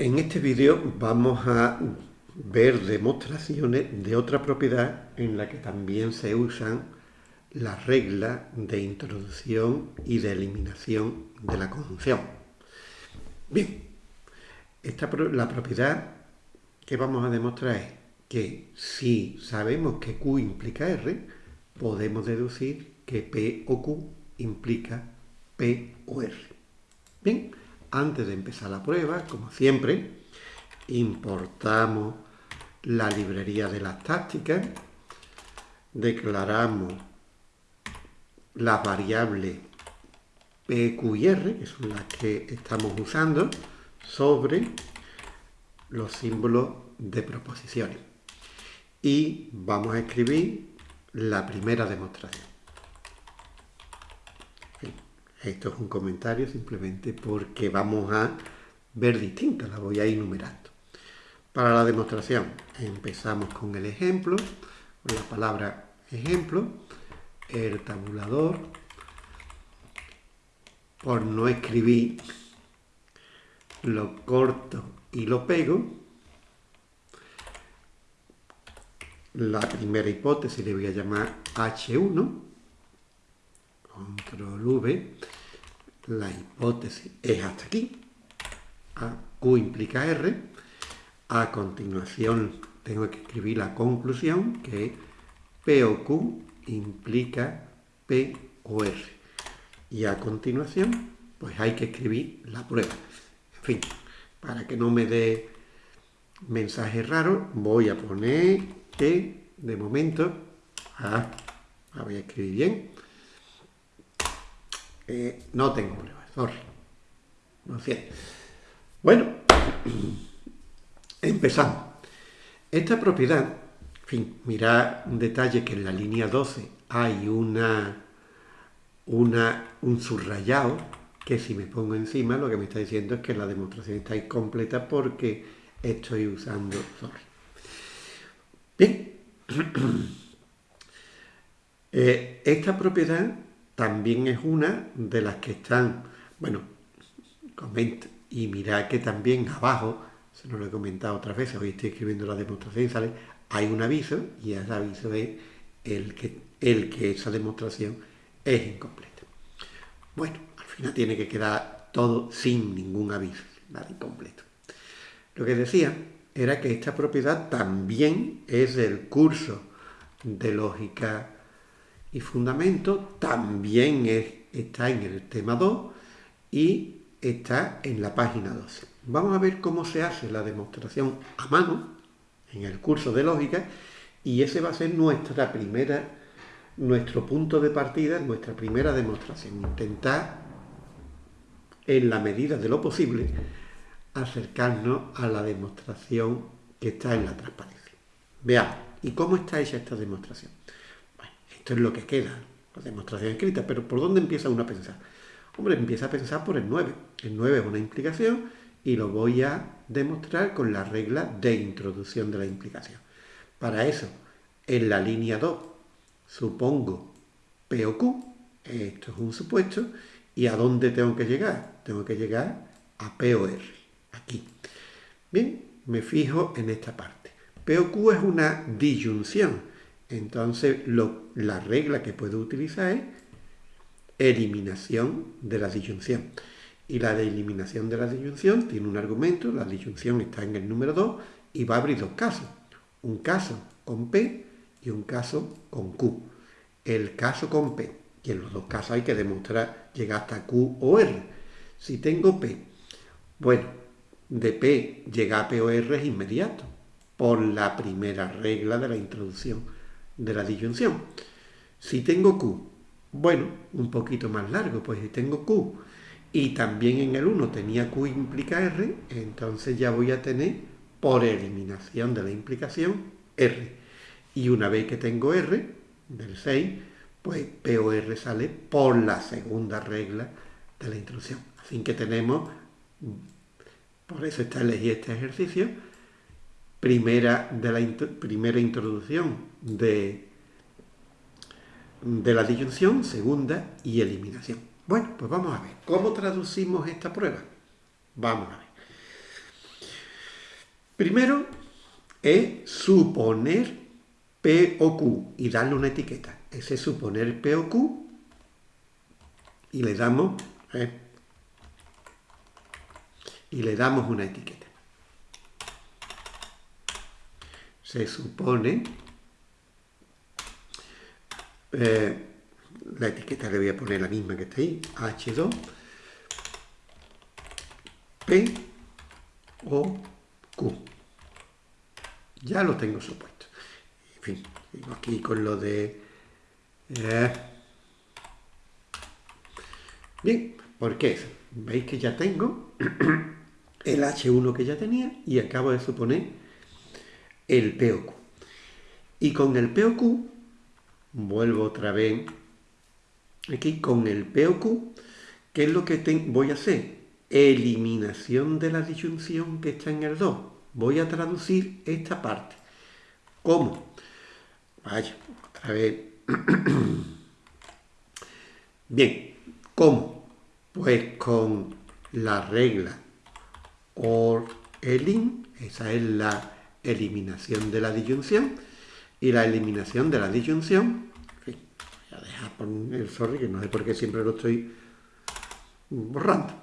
En este vídeo vamos a ver demostraciones de otra propiedad en la que también se usan las reglas de introducción y de eliminación de la conjunción. Bien, esta, la propiedad que vamos a demostrar es que si sabemos que Q implica R, podemos deducir que P o Q implica P o R. Bien, antes de empezar la prueba, como siempre, importamos la librería de las tácticas, declaramos las variables P, Q y R, que son las que estamos usando, sobre los símbolos de proposiciones. Y vamos a escribir la primera demostración. Esto es un comentario simplemente porque vamos a ver distintas, la voy a ir numerando. Para la demostración empezamos con el ejemplo, con la palabra ejemplo, el tabulador, por no escribir lo corto y lo pego. La primera hipótesis le voy a llamar H1, control V, la hipótesis es hasta aquí, a, Q implica R, a continuación tengo que escribir la conclusión, que es P o Q implica P o R. Y a continuación, pues hay que escribir la prueba. En fin, para que no me dé mensaje raro, voy a poner que, de momento, ah, voy a escribir bien, eh, no tengo pruebas, sorry. No sé. Bueno, empezamos. Esta propiedad, en fin, mirad un detalle que en la línea 12 hay una, una, un subrayado que si me pongo encima lo que me está diciendo es que la demostración está incompleta porque estoy usando sorry. Bien, eh, esta propiedad también es una de las que están, bueno, comenta, y mirad que también abajo, se nos lo he comentado otras veces, hoy estoy escribiendo la demostración y sale, hay un aviso, y ese aviso es el que, el que esa demostración es incompleta. Bueno, al final tiene que quedar todo sin ningún aviso, nada incompleto. Lo que decía era que esta propiedad también es el curso de lógica y fundamento también está en el tema 2 y está en la página 12. Vamos a ver cómo se hace la demostración a mano en el curso de lógica y ese va a ser nuestra primera, nuestro punto de partida, nuestra primera demostración. Intentar, en la medida de lo posible, acercarnos a la demostración que está en la transparencia. Veamos, ¿y cómo está hecha esta demostración? Esto es lo que queda, la demostración escrita, pero ¿por dónde empieza uno a pensar? Hombre, empieza a pensar por el 9. El 9 es una implicación y lo voy a demostrar con la regla de introducción de la implicación. Para eso, en la línea 2, supongo P o Q, esto es un supuesto, ¿y a dónde tengo que llegar? Tengo que llegar a P o R, aquí. Bien, me fijo en esta parte. P o Q es una disyunción, entonces, la regla que puedo utilizar es eliminación de la disyunción. Y la de eliminación de la disyunción tiene un argumento, la disyunción está en el número 2 y va a abrir dos casos. Un caso con P y un caso con Q. El caso con P, y en los dos casos hay que demostrar llegar hasta Q o R. Si tengo P, bueno, de P llegar a P o R es inmediato, por la primera regla de la introducción de la disyunción. Si tengo Q, bueno, un poquito más largo, pues si tengo Q y también en el 1 tenía Q implica R, entonces ya voy a tener por eliminación de la implicación R. Y una vez que tengo R, del 6, pues P o R sale por la segunda regla de la introducción. Así que tenemos, por eso está elegí este ejercicio, primera, de la primera introducción de, de la disyunción, segunda y eliminación. Bueno, pues vamos a ver, ¿cómo traducimos esta prueba? Vamos a ver. Primero es suponer P o Q y darle una etiqueta. Ese es suponer P o Q y le damos ¿eh? y le damos una etiqueta. Se supone eh, la etiqueta le voy a poner la misma que está ahí, H2, P o Q. Ya lo tengo supuesto. En fin, digo aquí con lo de... Eh, bien, ¿por qué? Veis que ya tengo el H1 que ya tenía y acabo de suponer el P o Q. Y con el P o Q, vuelvo otra vez aquí con el P o Q, ¿qué es lo que voy a hacer? Eliminación de la disyunción que está en el 2. Voy a traducir esta parte. ¿Cómo? Vaya, otra vez. Bien, ¿cómo? Pues con la regla OR ELIN, esa es la eliminación de la disyunción, y la eliminación de la disyunción a dejar por el sorry, que no sé por qué siempre lo estoy borrando.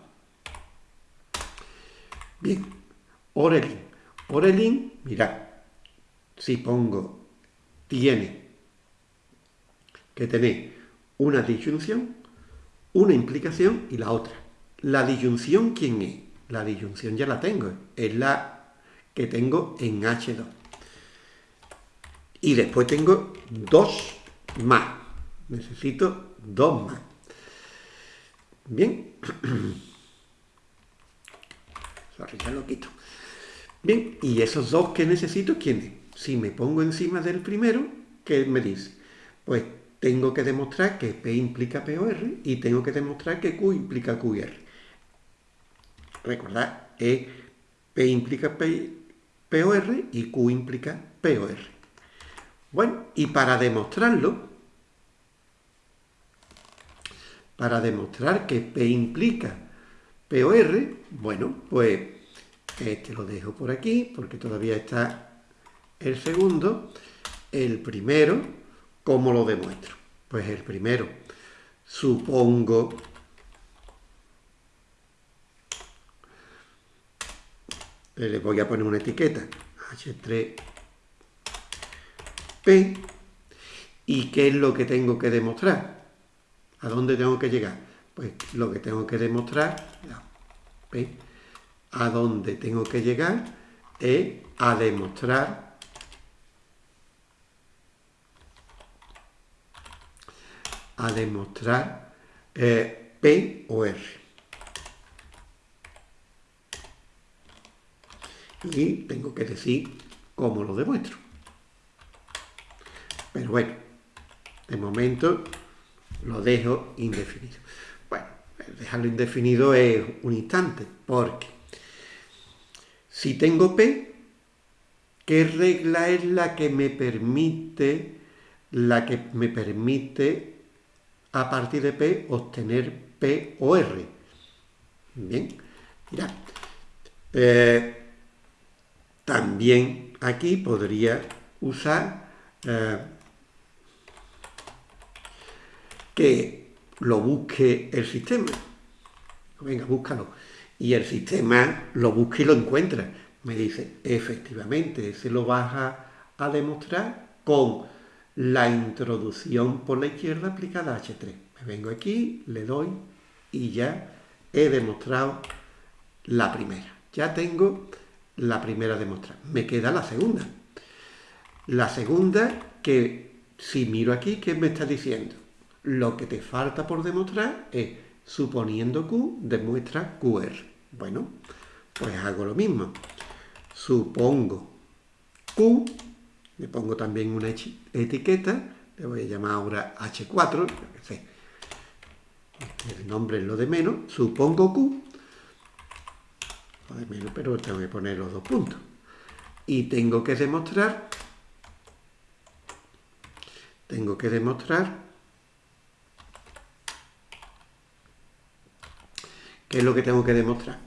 Bien, Orelin. Orelin, mirad, si pongo tiene que tener una disyunción, una implicación y la otra. La disyunción, ¿quién es? La disyunción ya la tengo, es la que tengo en H2. Y después tengo dos más necesito dos más. Bien. Sorry, lo quito. Bien, y esos dos que necesito, ¿quiénes? Si me pongo encima del primero, ¿qué me dice? Pues tengo que demostrar que P implica POR y tengo que demostrar que Q implica QR. Recordad, e, P implica P, POR y Q implica POR. Bueno, y para demostrarlo, para demostrar que P implica POR, bueno, pues este lo dejo por aquí porque todavía está el segundo. El primero, ¿cómo lo demuestro? Pues el primero, supongo le voy a poner una etiqueta H3P y ¿qué es lo que tengo que demostrar? ¿A dónde tengo que llegar? Pues lo que tengo que demostrar, a dónde tengo que llegar es a demostrar a demostrar eh, P o R. Y tengo que decir cómo lo demuestro. Pero bueno, de momento lo dejo indefinido. Bueno, dejarlo indefinido es un instante, porque si tengo P, ¿qué regla es la que me permite, la que me permite a partir de P obtener P o R? Bien, mira. Eh, también aquí podría usar eh, que lo busque el sistema. Venga, búscalo. Y el sistema lo busca y lo encuentra. Me dice, efectivamente, se lo vas a, demostrar con la introducción por la izquierda aplicada a H3. Me vengo aquí, le doy y ya he demostrado la primera. Ya tengo la primera demostrada. Me queda la segunda. La segunda que si miro aquí, ¿qué me está diciendo? Lo que te falta por demostrar es, suponiendo Q, demuestra QR. Bueno, pues hago lo mismo. Supongo Q, le pongo también una etiqueta, le voy a llamar ahora H4, el nombre es lo de menos, supongo Q, lo de menos, pero tengo que poner los dos puntos. Y tengo que demostrar, tengo que demostrar ¿Qué es lo que tengo que demostrar?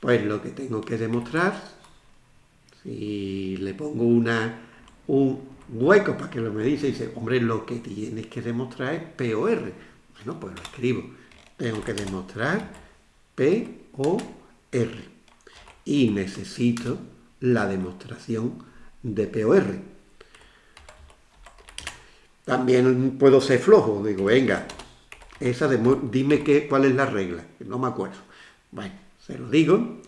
Pues lo que tengo que demostrar Si le pongo una, un hueco para que lo me dice, dice, hombre, lo que tienes que demostrar es POR. Bueno, pues lo escribo. Tengo que demostrar POR. Y necesito la demostración de POR. También puedo ser flojo, digo, venga, esa dime qué, cuál es la regla, no me acuerdo. Bueno, se lo digo,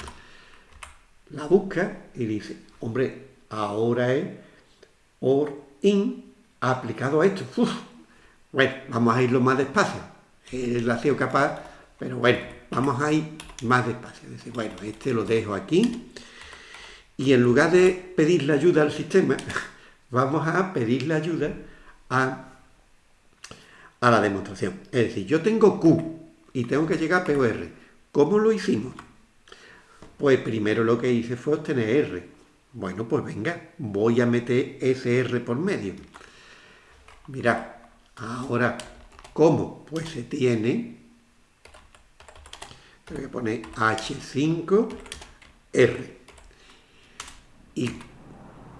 la busca y dice, hombre, ahora es or in aplicado a esto. bueno, vamos a irlo más despacio. Él ha sido capaz, pero bueno, vamos a ir más despacio. Dice, bueno, este lo dejo aquí. Y en lugar de pedirle ayuda al sistema, vamos a pedirle ayuda a, a la demostración. Es decir, yo tengo Q y tengo que llegar a POR. ¿Cómo lo hicimos? Pues primero lo que hice fue obtener R. Bueno, pues venga, voy a meter ese R por medio. Mirad, ahora, ¿cómo? Pues se tiene, tengo que poner H5R. ¿Y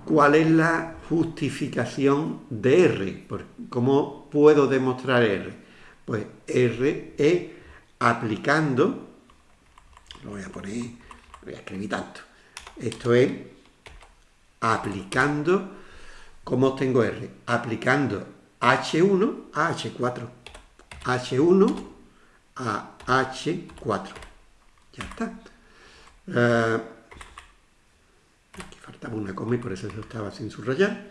cuál es la justificación de R? ¿Cómo puedo demostrar R? Pues R es aplicando, lo voy a poner, voy a escribir tanto, esto es aplicando, ¿cómo tengo R? Aplicando H1 a H4. H1 a H4. Ya está. Aquí faltaba una coma y por eso estaba sin subrayar.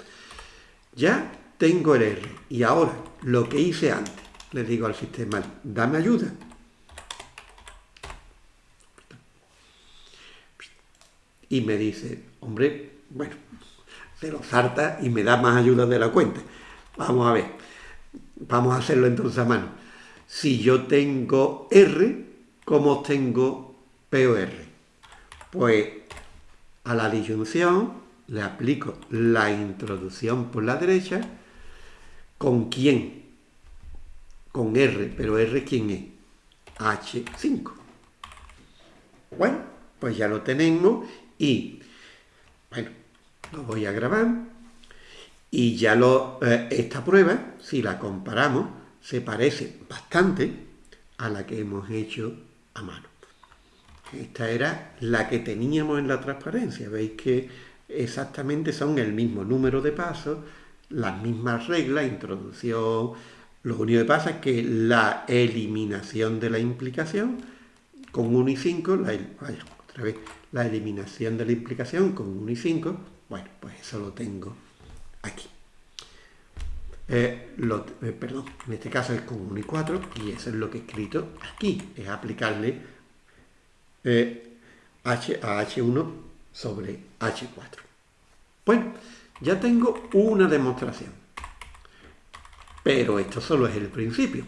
Ya tengo el R. Y ahora, lo que hice antes, le digo al sistema, dame ayuda. Y me dice, hombre, bueno, se lo salta y me da más ayuda de la cuenta. Vamos a ver. Vamos a hacerlo entonces a mano. Si yo tengo R, ¿cómo tengo POR? Pues a la disyunción le aplico la introducción por la derecha. ¿Con quién? Con R, pero R ¿quién es? H5. Bueno, pues ya lo tenemos y, bueno, lo voy a grabar y ya lo, eh, esta prueba, si la comparamos, se parece bastante a la que hemos hecho a mano. Esta era la que teníamos en la transparencia. Veis que exactamente son el mismo número de pasos, las mismas reglas, introducción. Lo único que pasa es que la eliminación de la implicación con 1 y 5, la, vaya, otra vez, la eliminación de la implicación con 1 y 5, bueno, pues eso lo tengo aquí. Eh, eh, perdón, en este caso es con 1 y 4 y eso es lo que he escrito aquí, es aplicarle eh, H a H1 sobre H4. Bueno, ya tengo una demostración, pero esto solo es el principio.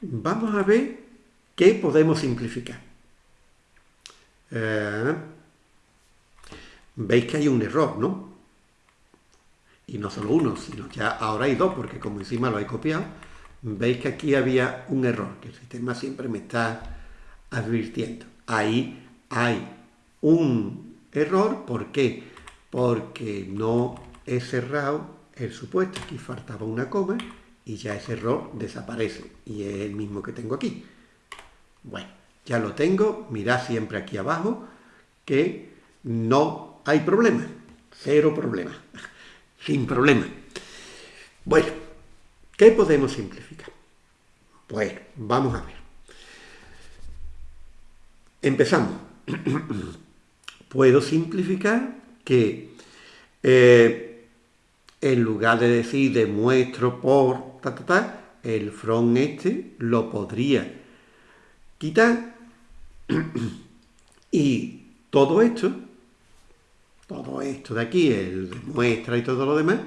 Vamos a ver qué podemos simplificar. Eh, veis que hay un error, ¿no? Y no solo uno, sino ya ahora hay dos, porque como encima lo he copiado, veis que aquí había un error, que el sistema siempre me está advirtiendo. Ahí hay un error, ¿por qué? Porque no he cerrado el supuesto, aquí faltaba una coma, y ya ese error desaparece, y es el mismo que tengo aquí. Bueno, ya lo tengo, mirad siempre aquí abajo que no hay problema, cero problema, sin problema. Bueno, ¿qué podemos simplificar? Pues vamos a ver. Empezamos. Puedo simplificar que eh, en lugar de decir demuestro por ta, ta, ta, el from este lo podría quitar y todo esto, todo esto de aquí, el muestra y todo lo demás,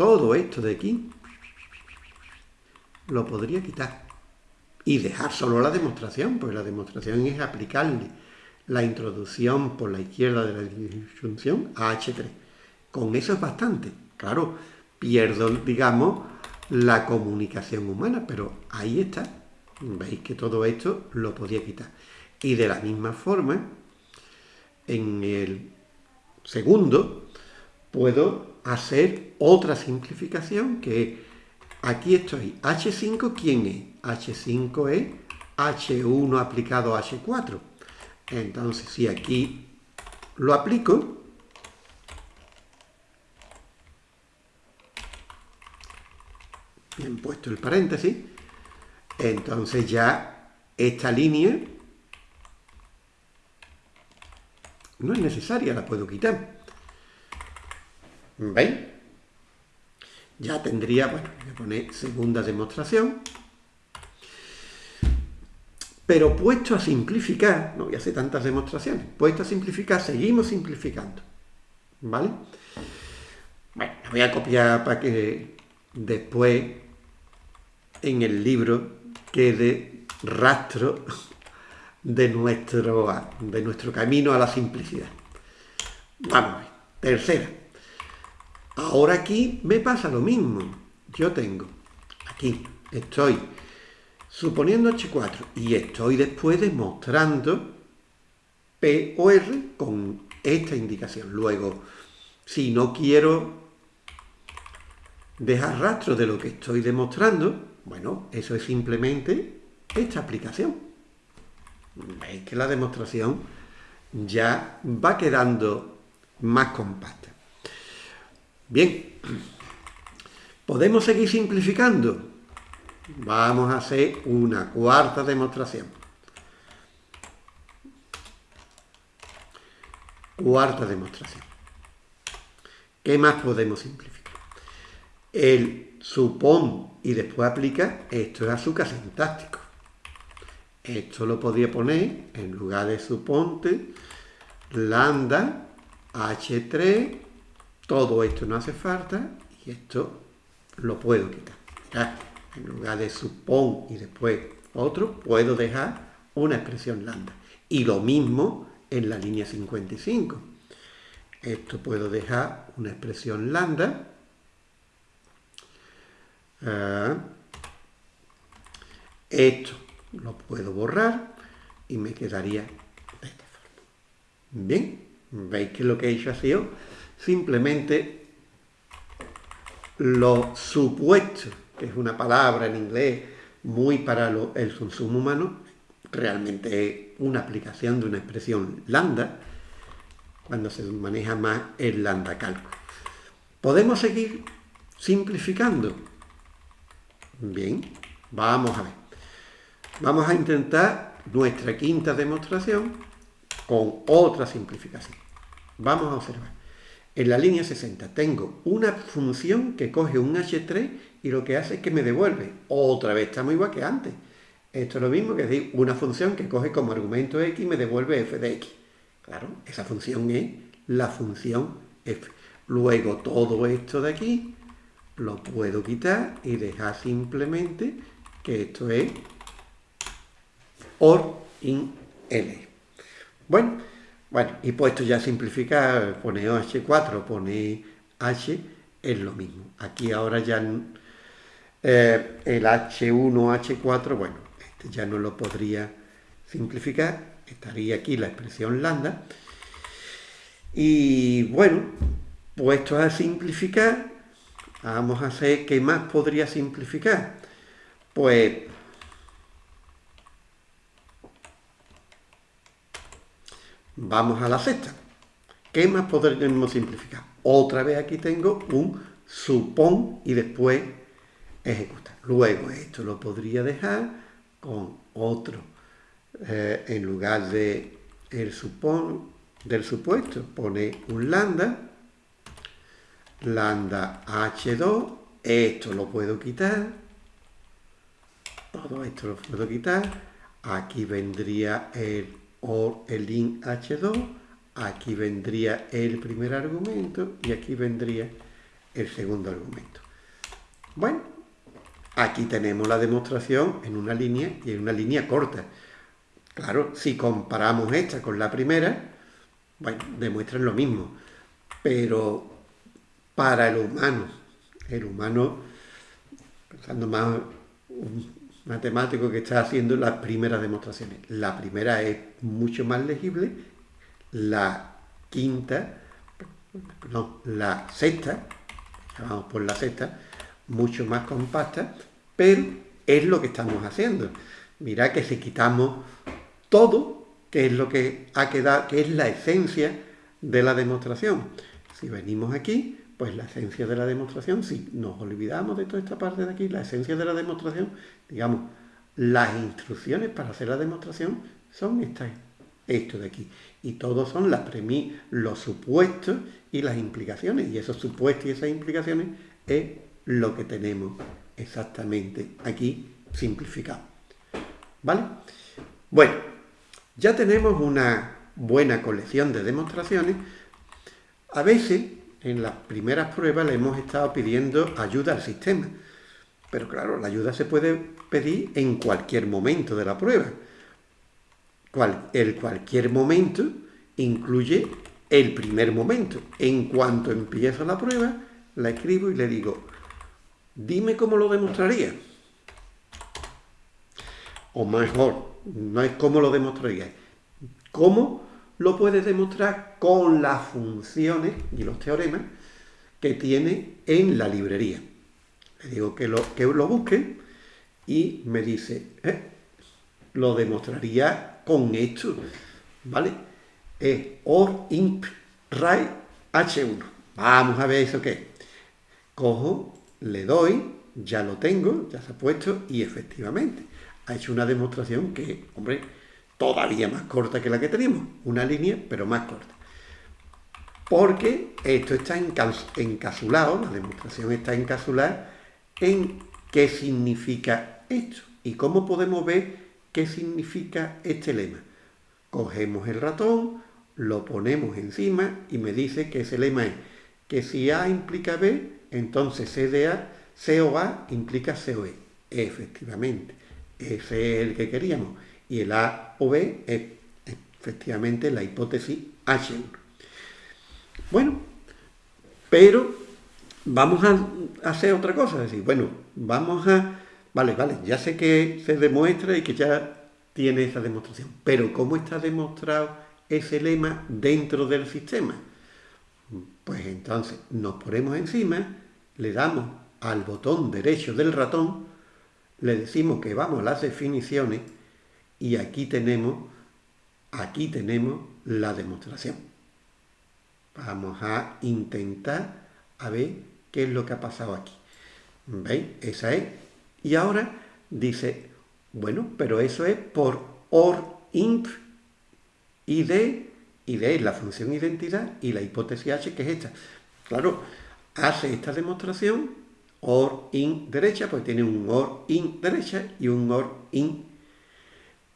todo esto de aquí, lo podría quitar y dejar solo la demostración, pues la demostración es aplicarle la introducción por la izquierda de la disyunción a H3. Con eso es bastante. Claro, pierdo, digamos, la comunicación humana, pero ahí está. Veis que todo esto lo podía quitar. Y de la misma forma, en el segundo, puedo hacer otra simplificación que aquí estoy. H5, ¿quién es? H5 es H1 aplicado a H4. Entonces, si aquí lo aplico, bien puesto el paréntesis, entonces ya esta línea no es necesaria, la puedo quitar. ¿Veis? Ya tendría, bueno, voy a poner segunda demostración. Pero puesto a simplificar, no voy a hacer tantas demostraciones, puesto a simplificar, seguimos simplificando. ¿Vale? Bueno, la voy a copiar para que después en el libro quede rastro de nuestro, de nuestro camino a la simplicidad. Vamos a ver. Tercera. Ahora aquí me pasa lo mismo. Yo tengo, aquí estoy suponiendo H4 y estoy después demostrando P o R con esta indicación. Luego, si no quiero dejar rastro de lo que estoy demostrando, bueno, eso es simplemente esta aplicación. Veis que la demostración ya va quedando más compacta. Bien, ¿podemos seguir simplificando? Vamos a hacer una cuarta demostración. Cuarta demostración. ¿Qué más podemos simplificar? El supón y después aplica, esto es azúcar sintáctico. Esto lo podría poner en lugar de suponte, lambda, h3, todo esto no hace falta y esto lo puedo quitar. en lugar de supón y después otro, puedo dejar una expresión lambda. Y lo mismo en la línea 55. Esto puedo dejar una expresión lambda Ah. esto lo puedo borrar y me quedaría de esta forma. Bien, veis que lo que he hecho ha sido simplemente lo supuesto, que es una palabra en inglés muy para el consumo humano, realmente es una aplicación de una expresión lambda, cuando se maneja más el lambda cálculo. Podemos seguir simplificando Bien, vamos a ver. Vamos a intentar nuestra quinta demostración con otra simplificación. Vamos a observar. En la línea 60 tengo una función que coge un h3 y lo que hace es que me devuelve. Otra vez estamos igual que antes. Esto es lo mismo que decir una función que coge como argumento x y me devuelve f de x. Claro, esa función es la función f. Luego todo esto de aquí lo puedo quitar y dejar simplemente que esto es OR in L. Bueno, bueno, y puesto ya simplificar, pone H4, pone H, es lo mismo. Aquí ahora ya eh, el H1, H4, bueno, este ya no lo podría simplificar, estaría aquí la expresión lambda. Y bueno, puesto a simplificar, Vamos a hacer, ¿qué más podría simplificar? Pues vamos a la sexta. ¿Qué más podríamos simplificar? Otra vez aquí tengo un supón y después ejecutar. Luego esto lo podría dejar con otro. Eh, en lugar de el supón del supuesto, pone un lambda lambda h2, esto lo puedo quitar, todo esto lo puedo quitar, aquí vendría el or, el in h2, aquí vendría el primer argumento y aquí vendría el segundo argumento. Bueno, aquí tenemos la demostración en una línea y en una línea corta. Claro, si comparamos esta con la primera, bueno, demuestran lo mismo, pero para el humano. El humano, pensando más matemático que está haciendo las primeras demostraciones. La primera es mucho más legible, la quinta, no, la sexta, vamos por la sexta, mucho más compacta, pero es lo que estamos haciendo. Mira que si quitamos todo, que es lo que ha quedado, que es la esencia de la demostración. Si venimos aquí, pues la esencia de la demostración, si nos olvidamos de toda esta parte de aquí, la esencia de la demostración, digamos, las instrucciones para hacer la demostración son estas, esto de aquí. Y todos son las los supuestos y las implicaciones. Y esos supuestos y esas implicaciones es lo que tenemos exactamente aquí simplificado. ¿Vale? Bueno, ya tenemos una buena colección de demostraciones. A veces, en las primeras pruebas, le hemos estado pidiendo ayuda al sistema. Pero claro, la ayuda se puede pedir en cualquier momento de la prueba. el cualquier momento incluye el primer momento. En cuanto empiezo la prueba, la escribo y le digo, dime cómo lo demostraría. O mejor, no es cómo lo demostraría, cómo lo puedes demostrar con las funciones y los teoremas que tiene en la librería. Le digo que lo, que lo busque y me dice, eh, lo demostraría con esto, ¿vale? Es or imp right h1. Vamos a ver eso qué es. Cojo, le doy, ya lo tengo, ya se ha puesto y efectivamente ha hecho una demostración que, hombre, todavía más corta que la que teníamos. Una línea, pero más corta. Porque esto está encapsulado, la demostración está encapsulada en qué significa esto y cómo podemos ver qué significa este lema. Cogemos el ratón, lo ponemos encima y me dice que ese lema es que si A implica B, entonces C, de A, C o A implica C o E. Efectivamente, ese es el que queríamos. Y el A o B es efectivamente la hipótesis H1. Bueno, pero vamos a hacer otra cosa, es decir, bueno, vamos a, vale, vale, ya sé que se demuestra y que ya tiene esa demostración, pero ¿cómo está demostrado ese lema dentro del sistema? Pues entonces nos ponemos encima, le damos al botón derecho del ratón, le decimos que vamos a las definiciones y aquí tenemos, aquí tenemos la demostración. Vamos a intentar a ver qué es lo que ha pasado aquí. ¿Veis? Esa es. Y ahora dice, bueno, pero eso es por or int id, id es la función identidad y la hipótesis h que es esta. Claro, hace esta demostración or in derecha, pues tiene un or in derecha y un or in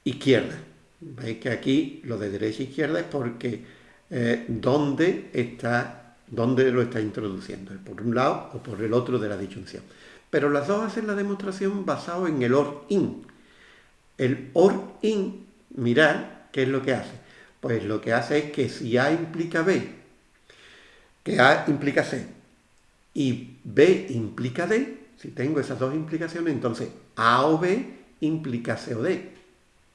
izquierda. Veis que aquí lo de derecha e izquierda es porque eh, dónde está dónde lo está introduciendo, por un lado o por el otro de la disyunción. Pero las dos hacen la demostración basado en el or in. El or in, mirad, ¿qué es lo que hace? Pues lo que hace es que si A implica B, que A implica C, y B implica D, si tengo esas dos implicaciones, entonces A o B implica C o D.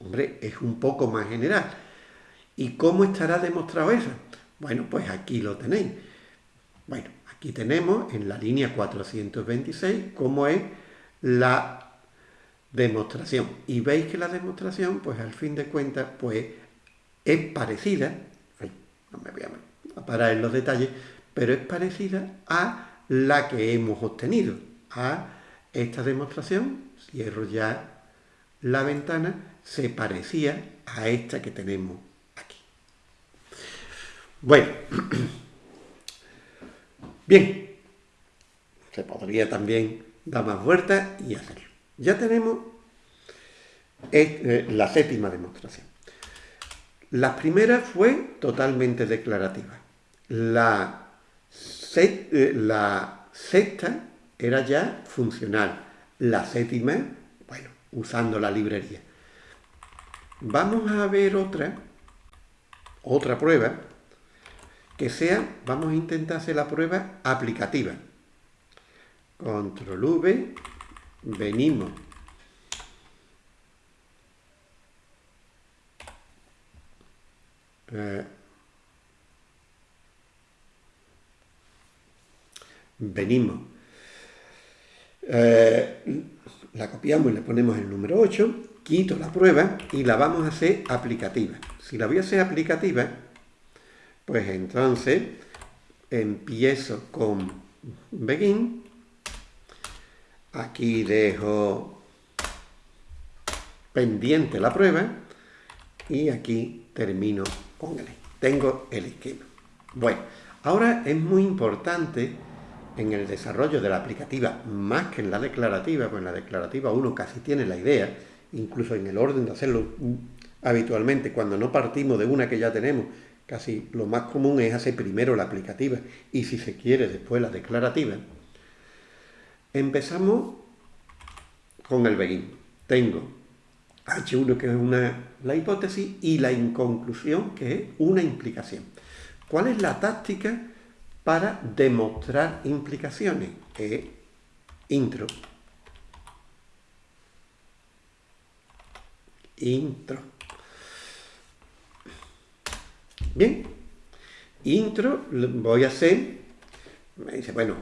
Hombre, es un poco más general. ¿Y cómo estará demostrado eso? Bueno, pues aquí lo tenéis. Bueno, aquí tenemos en la línea 426 cómo es la demostración. Y veis que la demostración, pues al fin de cuentas, pues es parecida, no me voy a parar en los detalles, pero es parecida a la que hemos obtenido, a esta demostración, cierro ya la ventana, se parecía a esta que tenemos aquí. Bueno, Bien, se podría también dar más vueltas y hacerlo. Ya tenemos eh, la séptima demostración. La primera fue totalmente declarativa. La, eh, la sexta era ya funcional. La séptima, bueno, usando la librería. Vamos a ver otra, otra prueba, que sea, vamos a intentar hacer la prueba aplicativa. Control V, venimos. Eh, venimos. Eh, la copiamos y le ponemos el número 8 quito la prueba y la vamos a hacer aplicativa. Si la voy a hacer aplicativa, pues entonces empiezo con begin, aquí dejo pendiente la prueba y aquí termino con él. Tengo el esquema. Bueno, ahora es muy importante en el desarrollo de la aplicativa, más que en la declarativa, pues en la declarativa uno casi tiene la idea, incluso en el orden de hacerlo habitualmente, cuando no partimos de una que ya tenemos, casi lo más común es hacer primero la aplicativa y si se quiere después la declarativa. Empezamos con el begin. Tengo H1 que es una, la hipótesis y la inconclusión que es una implicación. ¿Cuál es la táctica para demostrar implicaciones? Es intro. Intro. Bien. Intro voy a hacer, me dice, bueno,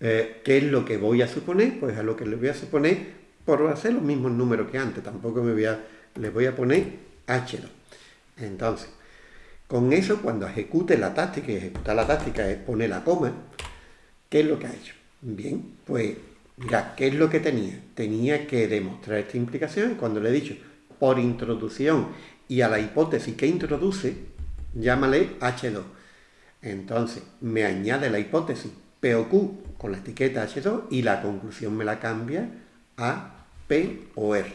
eh, ¿qué es lo que voy a suponer? Pues a lo que le voy a suponer por hacer los mismos números que antes, tampoco me voy a, le voy a poner H2. Entonces, con eso, cuando ejecute la táctica, y ejecutar la táctica es poner la coma, ¿qué es lo que ha hecho? Bien, pues, mira, ¿qué es lo que tenía? Tenía que demostrar esta implicación, cuando le he dicho, por introducción y a la hipótesis que introduce, llámale H2. Entonces, me añade la hipótesis P o Q con la etiqueta H2 y la conclusión me la cambia a P o R.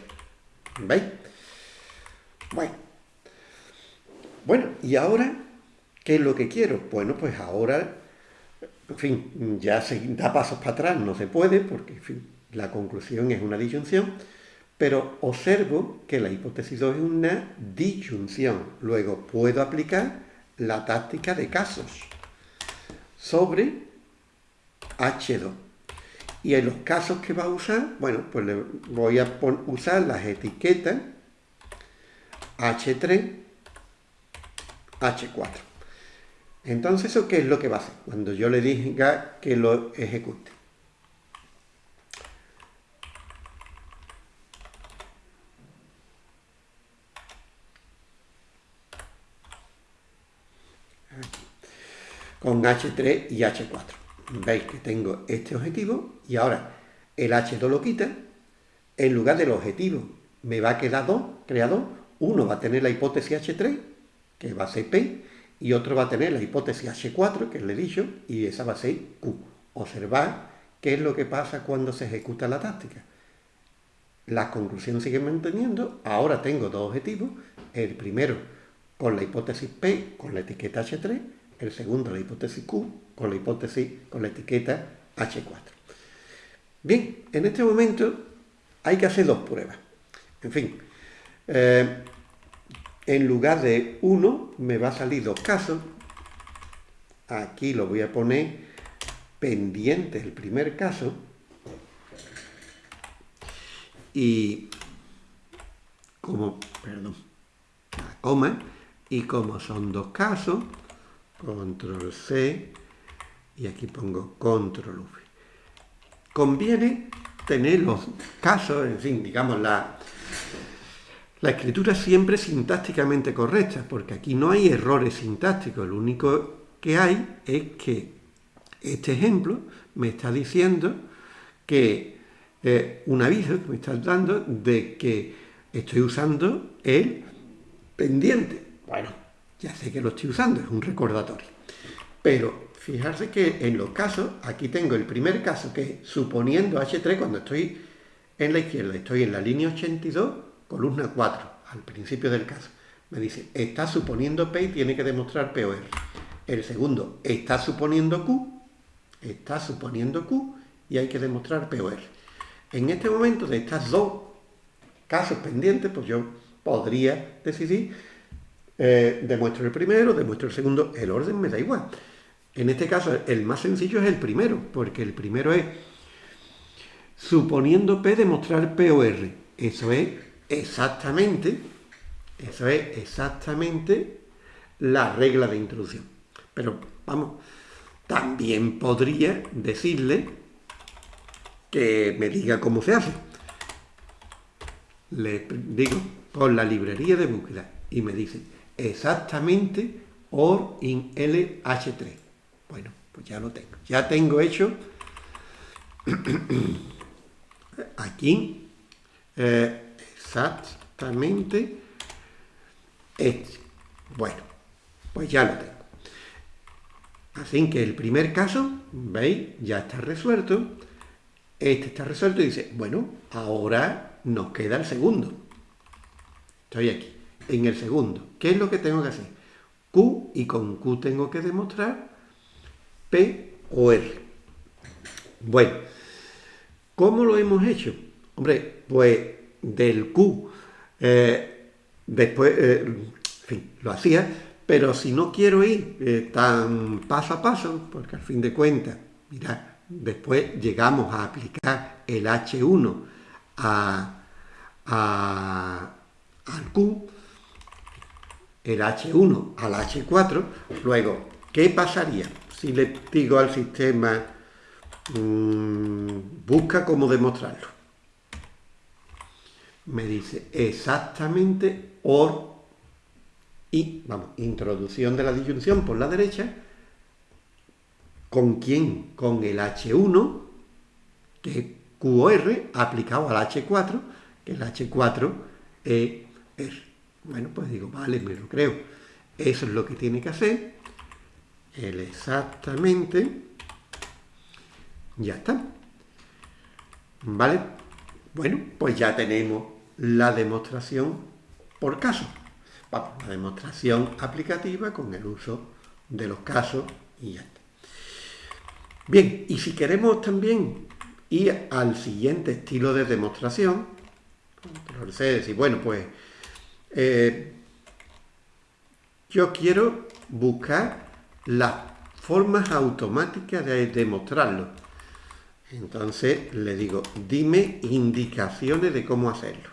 ¿Veis? Bueno. Bueno, y ahora, ¿qué es lo que quiero? Bueno, pues ahora, en fin, ya se da pasos para atrás, no se puede, porque, la conclusión es una disyunción, pero observo que la hipótesis 2 es una disyunción. Luego puedo aplicar la táctica de casos sobre H2. Y en los casos que va a usar, bueno, pues le voy a usar las etiquetas H3, H4. Entonces, ¿eso qué es lo que va a hacer? Cuando yo le diga que lo ejecute. Con H3 y H4 veis que tengo este objetivo y ahora el H2 lo quita, en lugar del objetivo me va a quedar 2, crea 2, uno va a tener la hipótesis H3, que va a ser P, y otro va a tener la hipótesis H4, que le he dicho, y esa va a ser Q. Observar qué es lo que pasa cuando se ejecuta la táctica. Las conclusiones siguen manteniendo, ahora tengo dos objetivos, el primero con la hipótesis P, con la etiqueta H3, el segundo la hipótesis Q, con la hipótesis, con la etiqueta H4. Bien, en este momento hay que hacer dos pruebas. En fin, eh, en lugar de uno me va a salir dos casos. Aquí lo voy a poner pendiente el primer caso. Y como, perdón, la coma, y como son dos casos, control C, y aquí pongo control V. Conviene tener los casos, en fin, digamos, la, la escritura siempre sintácticamente correcta, porque aquí no hay errores sintácticos, lo único que hay es que este ejemplo me está diciendo que eh, un aviso que me está dando de que estoy usando el pendiente. Bueno, ya sé que lo estoy usando, es un recordatorio. Pero Fijarse que en los casos, aquí tengo el primer caso que suponiendo H3 cuando estoy en la izquierda, estoy en la línea 82, columna 4, al principio del caso. Me dice, está suponiendo P y tiene que demostrar P o R. El segundo, está suponiendo Q, está suponiendo Q y hay que demostrar P o R. En este momento de estas dos casos pendientes, pues yo podría decidir, eh, demuestro el primero, demuestro el segundo, el orden me da igual. En este caso, el más sencillo es el primero, porque el primero es, suponiendo P, demostrar P o R. Eso es exactamente, eso es exactamente la regla de introducción. Pero vamos, también podría decirle que me diga cómo se hace. Le digo con la librería de búsqueda y me dice exactamente OR in LH3. Bueno, pues ya lo tengo. Ya tengo hecho aquí eh, exactamente este. Bueno, pues ya lo tengo. Así que el primer caso, ¿veis? Ya está resuelto. Este está resuelto y dice, bueno, ahora nos queda el segundo. Estoy aquí, en el segundo. ¿Qué es lo que tengo que hacer? Q y con Q tengo que demostrar P o R. Bueno, ¿cómo lo hemos hecho? Hombre, pues del Q, eh, después, eh, fin, lo hacía, pero si no quiero ir eh, tan paso a paso, porque al fin de cuentas, mirad, después llegamos a aplicar el H1 a, al Q, el H1 al H4, luego, ¿qué pasaría si le digo al sistema mmm, busca cómo demostrarlo? Me dice exactamente OR y, vamos, introducción de la disyunción por la derecha, ¿con quién? Con el H1, que es QOR, aplicado al H4, que el H4 es R. Bueno, pues digo, vale, me lo creo. Eso es lo que tiene que hacer. El exactamente. Ya está. ¿Vale? Bueno, pues ya tenemos la demostración por caso. Vamos, la demostración aplicativa con el uso de los casos y ya está. Bien, y si queremos también ir al siguiente estilo de demostración, C, decir, bueno, pues eh, yo quiero buscar las formas automáticas de demostrarlo. Entonces le digo, dime indicaciones de cómo hacerlo.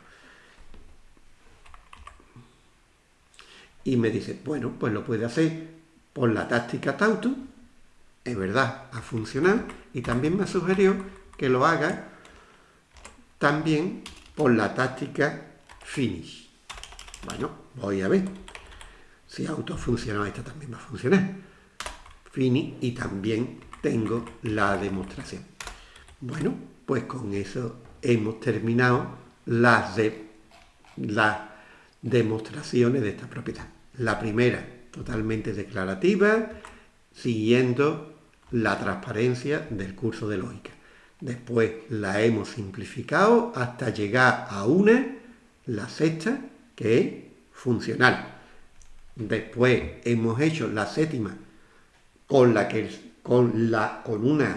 Y me dice, bueno, pues lo puede hacer por la táctica Tautu. Es verdad, ha funcionado. Y también me sugirió que lo haga también por la táctica Finish. Bueno, voy a ver. Si auto funciona, esta también va a funcionar. Finish y también tengo la demostración. Bueno, pues con eso hemos terminado las, de, las demostraciones de esta propiedad. La primera, totalmente declarativa, siguiendo la transparencia del curso de lógica. Después la hemos simplificado hasta llegar a una, la sexta, que es funcional. Después hemos hecho la séptima con la que con la con una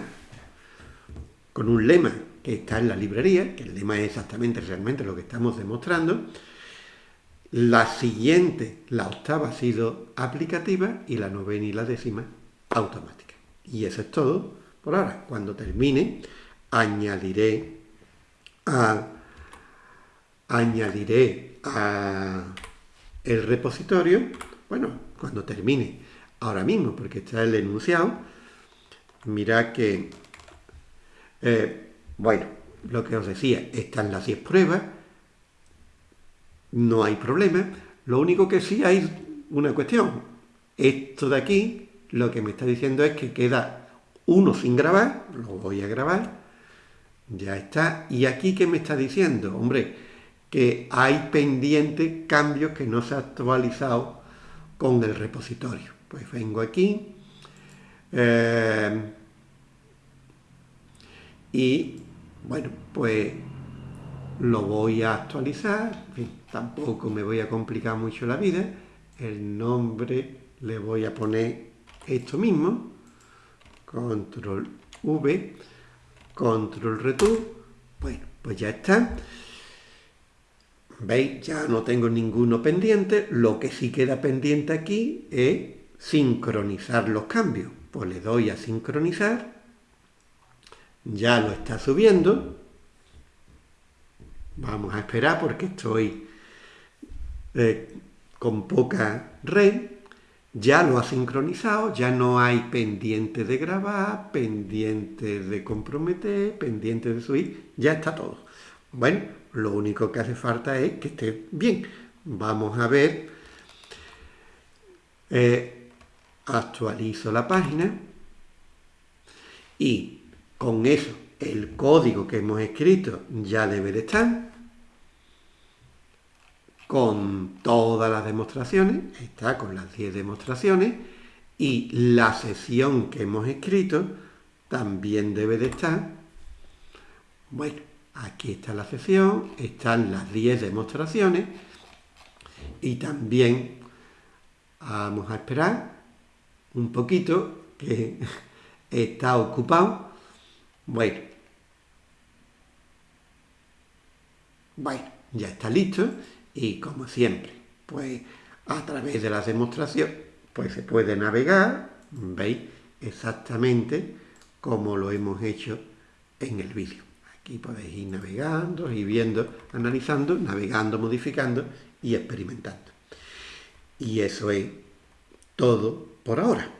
con un lema que está en la librería, que el lema es exactamente realmente lo que estamos demostrando, la siguiente, la octava, ha sido aplicativa y la novena y la décima automática. Y eso es todo por ahora. Cuando termine, añadiré a, añadiré a el repositorio, bueno, cuando termine, ahora mismo, porque está el enunciado, mira que, eh, bueno, lo que os decía, están las 10 pruebas, no hay problema. Lo único que sí hay una cuestión. Esto de aquí, lo que me está diciendo es que queda uno sin grabar, lo voy a grabar, ya está. Y aquí, ¿qué me está diciendo? Hombre, que hay pendientes cambios que no se ha actualizado con el repositorio. Pues vengo aquí eh, y, bueno, pues lo voy a actualizar, tampoco me voy a complicar mucho la vida, el nombre le voy a poner esto mismo, control V, control return, bueno, pues ya está. ¿Veis? Ya no tengo ninguno pendiente, lo que sí queda pendiente aquí es sincronizar los cambios. Pues le doy a sincronizar, ya lo está subiendo, Vamos a esperar porque estoy eh, con poca red ya lo ha sincronizado, ya no hay pendiente de grabar, pendiente de comprometer, pendiente de subir, ya está todo. Bueno, lo único que hace falta es que esté bien. Vamos a ver, eh, actualizo la página y con eso el código que hemos escrito ya debe de estar con todas las demostraciones, está con las 10 demostraciones, y la sesión que hemos escrito también debe de estar. Bueno, aquí está la sesión, están las 10 demostraciones, y también vamos a esperar un poquito que está ocupado. Bueno, bueno, ya está listo y como siempre, pues a través de la demostración, pues se puede navegar, veis exactamente como lo hemos hecho en el vídeo. Aquí podéis ir navegando, y viendo, analizando, navegando, modificando y experimentando. Y eso es todo por ahora.